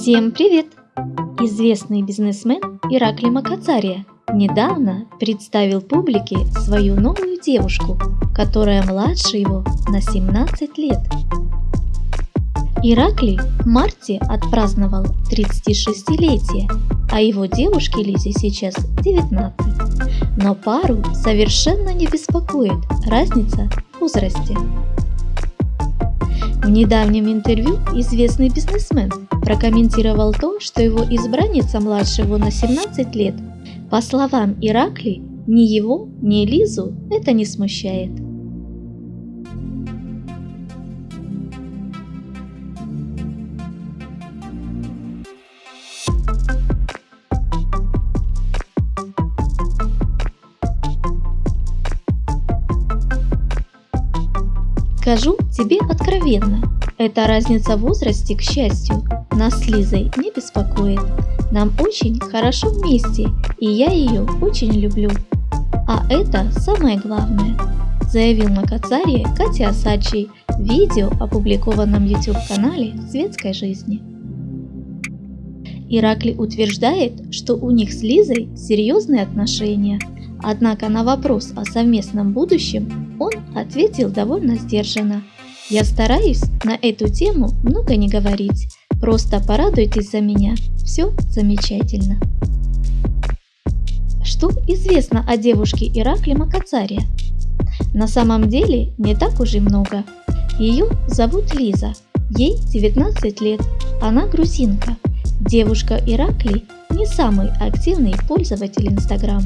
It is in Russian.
Всем привет! Известный бизнесмен Иракли Макацария недавно представил публике свою новую девушку, которая младше его на 17 лет. Иракли в марте отпраздновал 36-летие, а его девушке Лизе сейчас 19. Но пару совершенно не беспокоит разница в возрасте. В недавнем интервью известный бизнесмен прокомментировал то, что его избранница младше его на 17 лет. По словам Иракли, ни его, ни Лизу это не смущает. Скажу тебе откровенно, эта разница в возрасте, к счастью, нас с Лизой не беспокоит. Нам очень хорошо вместе, и я ее очень люблю. А это самое главное, заявил на Кацаре Катя Асачи в видео, опубликованном YouTube-канале «Светской жизни». Иракли утверждает, что у них с Лизой серьезные отношения – Однако на вопрос о совместном будущем он ответил довольно сдержанно. Я стараюсь на эту тему много не говорить, просто порадуйтесь за меня, все замечательно. Что известно о девушке Иракле Макацаре? На самом деле не так уж и много. Ее зовут Лиза, ей 19 лет, она грузинка. Девушка Иракли не самый активный пользователь Инстаграм.